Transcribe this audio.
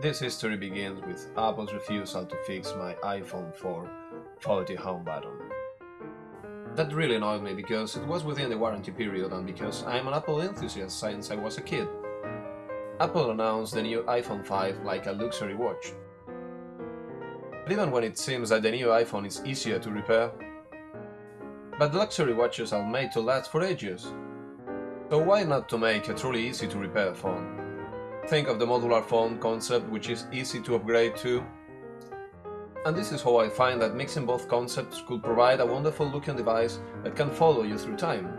This history begins with Apple's refusal to fix my iPhone 4 faulty home button. That really annoyed me because it was within the warranty period and because I'm an Apple enthusiast since I was a kid. Apple announced the new iPhone 5 like a luxury watch. But even when it seems that the new iPhone is easier to repair. But luxury watches are made to last for ages. So why not to make a truly easy to repair phone? Think of the modular phone concept which is easy to upgrade to. And this is how I find that mixing both concepts could provide a wonderful looking device that can follow you through time.